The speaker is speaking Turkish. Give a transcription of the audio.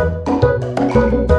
Müzik